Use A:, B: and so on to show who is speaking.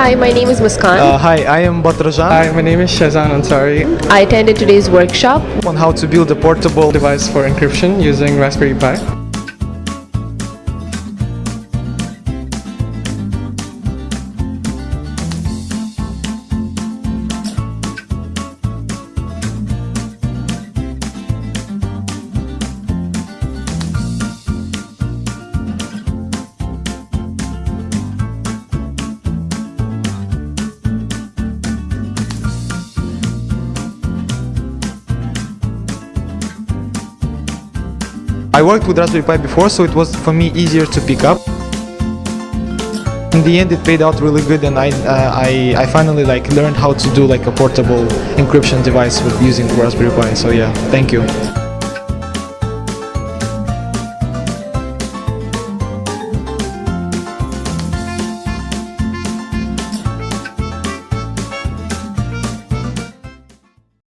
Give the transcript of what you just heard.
A: Hi, my name is Muskan.
B: Uh, hi, I am Batrajan
C: Hi, my name is Shazan Ansari.
A: I attended today's workshop.
B: on how to build a portable
C: Device for encryption using Raspberry Pi.
B: I worked with Raspberry Pi before, so it was for me easier to pick up. In the end, it paid out really good, and I, uh, I, I finally like learned how to do like a portable encryption device with using Raspberry Pi. So yeah, thank you.